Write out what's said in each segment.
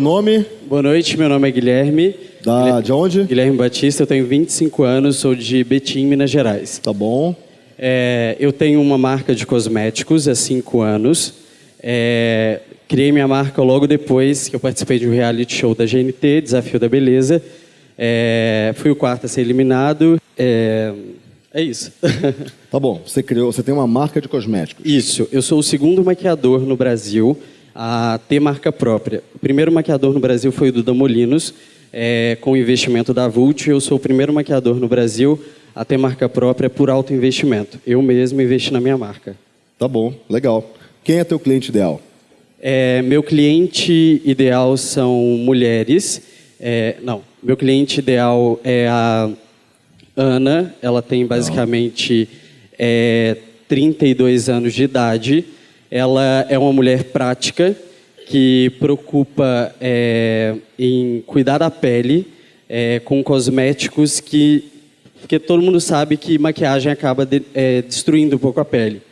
Nome? Boa noite, meu nome é Guilherme. Da, de onde? Guilherme Batista, eu tenho 25 anos, sou de Betim, Minas Gerais. Tá bom. É, eu tenho uma marca de cosméticos há 5 anos. É, criei minha marca logo depois que eu participei de um reality show da GNT, Desafio da Beleza. É, fui o quarto a ser eliminado. É, é isso. Tá bom. Você criou, você tem uma marca de cosméticos. Isso. Eu sou o segundo maquiador no Brasil a ter marca própria. O primeiro maquiador no Brasil foi o Duda Molinos, é, com o investimento da Vult. Eu sou o primeiro maquiador no Brasil a ter marca própria por alto investimento. Eu mesmo investi na minha marca. Tá bom, legal. Quem é teu cliente ideal? É, meu cliente ideal são mulheres. É, não, meu cliente ideal é a Ana. Ela tem basicamente é, 32 anos de idade. Ela é uma mulher prática que preocupa é, em cuidar da pele é, com cosméticos que porque todo mundo sabe que maquiagem acaba de, é, destruindo um pouco a pele.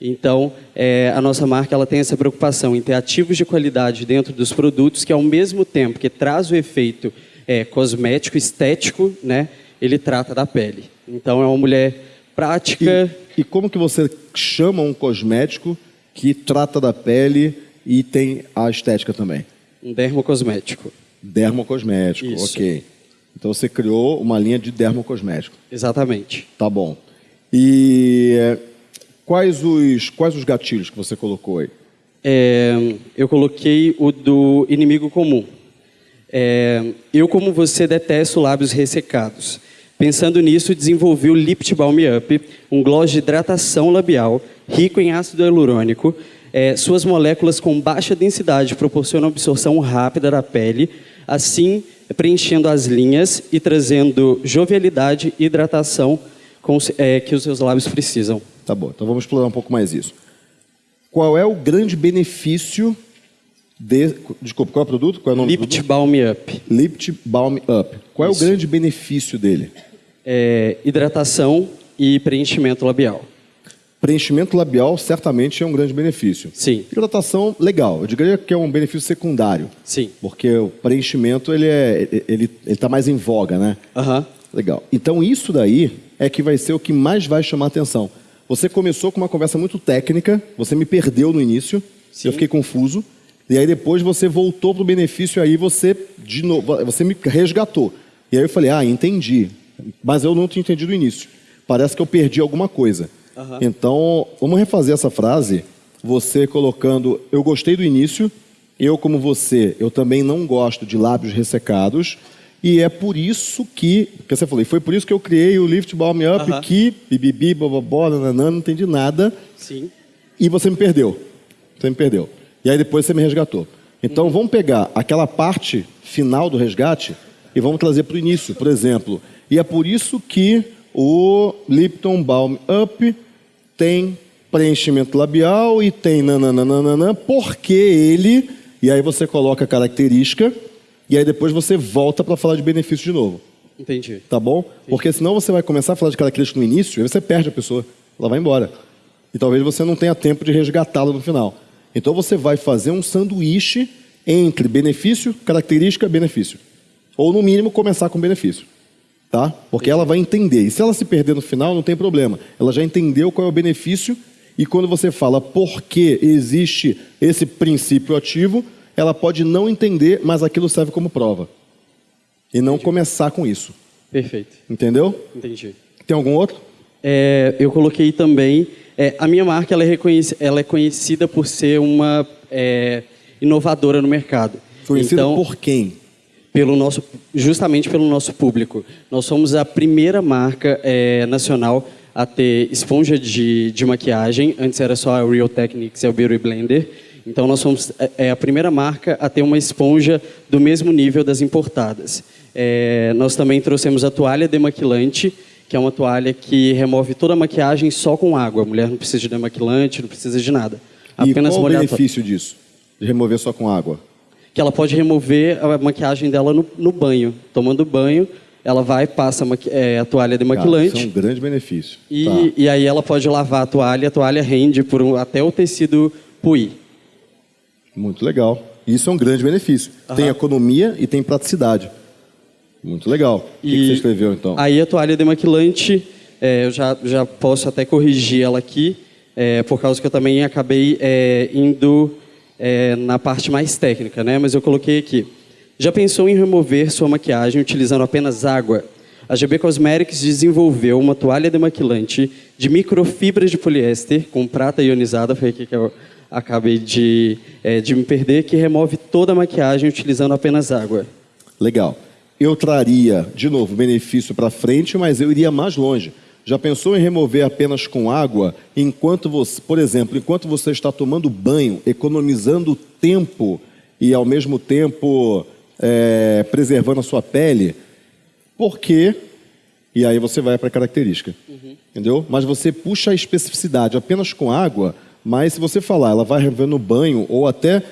Então, é, a nossa marca ela tem essa preocupação em ter ativos de qualidade dentro dos produtos que, ao mesmo tempo que traz o efeito é, cosmético, estético, né, ele trata da pele. Então, é uma mulher prática. E, e como que você chama um cosmético que trata da pele e tem a estética também? Um dermocosmético. Dermocosmético, Isso. ok. Então você criou uma linha de dermocosmético. Exatamente. Tá bom. E eh, quais os, quais os gatilhos que você colocou aí? É, eu coloquei o do inimigo comum. É, eu, como você, detesto lábios ressecados. Pensando nisso, desenvolvi o Lipt Balm Up, um gloss de hidratação labial rico em ácido hialurônico. É, suas moléculas com baixa densidade proporcionam absorção rápida da pele, assim preenchendo as linhas e trazendo jovialidade e hidratação com, é, que os seus lábios precisam. Tá bom, então vamos explorar um pouco mais isso. Qual é o grande benefício de... Desculpa, qual é o produto? Qual é o nome do Lipt? Balm Up. Lipt Balm Up. Qual é Isso. o grande benefício dele? É, hidratação e preenchimento labial. Preenchimento labial certamente é um grande benefício. Sim. Hidratação, legal. Eu diria que é um benefício secundário. Sim. Porque o preenchimento, ele é, ele está mais em voga, né? Aham. Legal. Então isso daí é que vai ser o que mais vai chamar a atenção. Você começou com uma conversa muito técnica, você me perdeu no início, Sim. eu fiquei confuso, e aí depois você voltou pro benefício, aí você de novo, você me resgatou. E aí eu falei, ah, entendi. Mas eu não tinha entendido o início. Parece que eu perdi alguma coisa. Aham. Então, vamos refazer essa frase, você colocando, eu gostei do início, eu como você, eu também não gosto de lábios ressecados, e é por isso que, que você falou, foi por isso que eu criei o Lift Balm Up, Aham. que bibibi, bobobó, nananã, não entendi nada, Sim. e você me perdeu. Você me perdeu. E aí depois você me resgatou. Então Uhum. vamos pegar aquela parte final do resgate e vamos trazer para o início, por exemplo. E é por isso que o Lipton Balm Up tem preenchimento labial e tem nananana, porque ele. E aí você coloca a característica e aí depois você volta para falar de benefício de novo. Entendi. Tá bom? Porque senão você vai começar a falar de característica no início e aí você perde a pessoa. Ela vai embora. E talvez você não tenha tempo de resgatá-la no final. Então você vai fazer um sanduíche entre benefício, característica, benefício. Ou no mínimo começar com benefício. Tá? Porque ela vai entender. E se ela se perder no final, não tem problema. Ela já entendeu qual é o benefício e quando você fala por que existe esse princípio ativo, ela pode não entender, mas aquilo serve como prova. E não começar com isso. Perfeito. Entendeu? Entendi. Tem algum outro? É, eu coloquei também. É, a minha marca ela é, ela é conhecida por ser uma é, inovadora no mercado. Conhecido então, por quem? pelo nosso, justamente pelo nosso público. Nós somos a primeira marca é, nacional a ter esponja de, de maquiagem. Antes era só a Real Techniques e a Beauty Blender. Então nós somos é, é a primeira marca a ter uma esponja do mesmo nível das importadas. É, nós também trouxemos a toalha demaquilante, que é uma toalha que remove toda a maquiagem só com água. A mulher não precisa de demaquilante, não precisa de nada. E Apenas qual o benefício disso? De remover só com água? que ela pode remover a maquiagem dela no, no banho. Tomando banho, ela vai, passa a, é, a toalha Cara, demaquilante isso é um grande benefício. e, Tá. e aí ela pode lavar a toalha, a toalha rende por um- até o tecido puir. Muito legal. Isso é um grande benefício. Tem economia e tem praticidade. Muito legal. O que, você escreveu, então? Aí a toalha demaquilante, é, eu já, já posso até corrigir ela aqui, é, por causa que eu também acabei é, indo é, na parte mais técnica, né? Mas eu coloquei aqui. Já pensou em remover sua maquiagem utilizando apenas água? A GB Cosmetics desenvolveu uma toalha demaquilante de microfibra de poliéster com prata ionizada, foi aqui que eu acabei de, é, de me perder, que remove toda a maquiagem utilizando apenas água. Legal. Eu traria, de novo, benefício para frente, mas eu iria mais longe. Já pensou em remover apenas com água, enquanto você, por exemplo, enquanto você está tomando banho, economizando tempo e ao mesmo tempo é, preservando a sua pele? Por quê? E aí você vai para a característica. Entendeu? Mas você puxa a especificidade apenas com água, mas se você falar, ela vai remover no banho ou até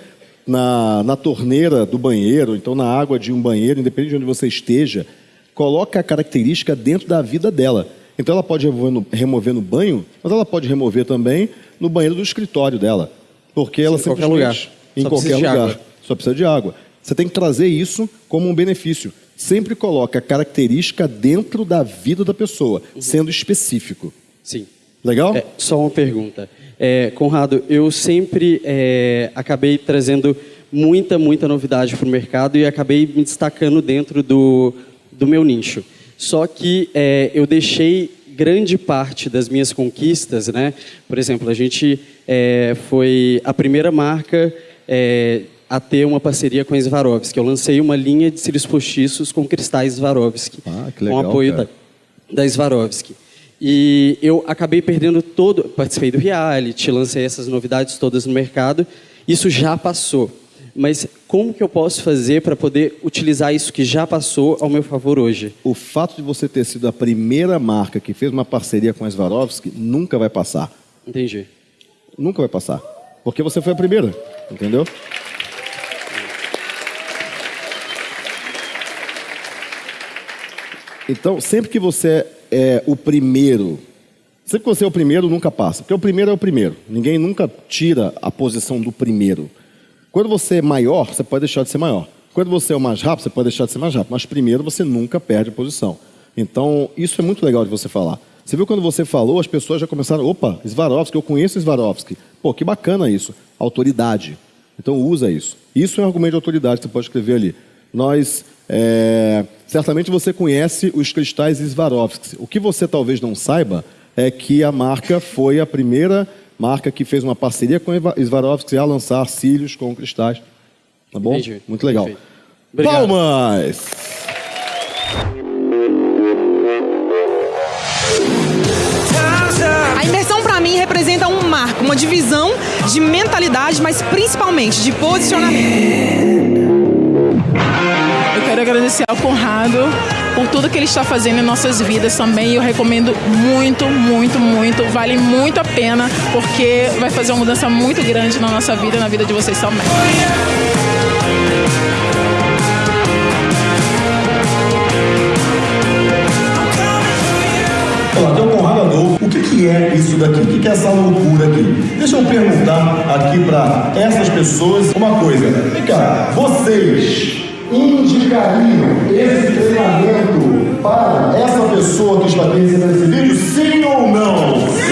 na, na torneira do banheiro, então na água de um banheiro, independente de onde você esteja, coloca a característica dentro da vida dela. Então ela pode remover no, remover no banho, mas ela pode remover também no banheiro do escritório dela. Porque ela Em qualquer lugar. Em Só qualquer lugar. água. Só precisa de água. Você tem que trazer isso como um benefício. Sempre coloca a característica dentro da vida da pessoa, sendo específico. Sim. Legal? É, só uma pergunta. É, Conrado, eu sempre é, acabei trazendo muita, muita novidade para o mercado e acabei me destacando dentro do, do meu nicho. Só que é, eu deixei grande parte das minhas conquistas, né? Por exemplo, a gente é, foi a primeira marca é, a ter uma parceria com a Swarovski. Eu lancei uma linha de cílios postiços com cristais Swarovski, Ah, que com legal, apoio cara. da, da Swarovski. E eu acabei perdendo todo. Participei do reality, lancei essas novidades todas no mercado. Isso já passou. Mas como que eu posso fazer para poder utilizar isso que já passou ao meu favor hoje? O fato de você ter sido a primeira marca que fez uma parceria com a Swarovski nunca vai passar. Entendi. Nunca vai passar. Porque você foi a primeira, entendeu? Então, sempre que você é o primeiro, sempre que você é o primeiro, nunca passa. Porque o primeiro é o primeiro. Ninguém nunca tira a posição do primeiro. Quando você é maior, você pode deixar de ser maior. Quando você é o mais rápido, você pode deixar de ser mais rápido. Mas primeiro, você nunca perde a posição. Então, isso é muito legal de você falar. Você viu quando você falou, as pessoas já começaram, opa, Swarovski, eu conheço Swarovski. Pô, que bacana isso. Autoridade. Então, usa isso. Isso é um argumento de autoridade que você pode escrever ali. Nós, é, certamente você conhece os cristais Swarovski. O que você talvez não saiba é que a marca foi a primeira marca que fez uma parceria com a Swarovski a lançar cílios com cristais. Tá bom? Entendi. Muito legal. Palmas! A imersão para mim representa um marco, uma divisão de mentalidade, mas principalmente de posicionamento. Quero agradecer ao Conrado por tudo que ele está fazendo em nossas vidas também. Eu recomendo muito, muito, muito. Vale muito a pena, porque vai fazer uma mudança muito grande na nossa vida e na vida de vocês também. Olá, aqui é Conrado. O que, que é isso daqui? O que, que é essa loucura aqui? Deixa eu perguntar aqui para essas pessoas uma coisa. Vem cá, vocês indicariam esse treinamento para essa pessoa que está recebendo esse vídeo? Sim ou não?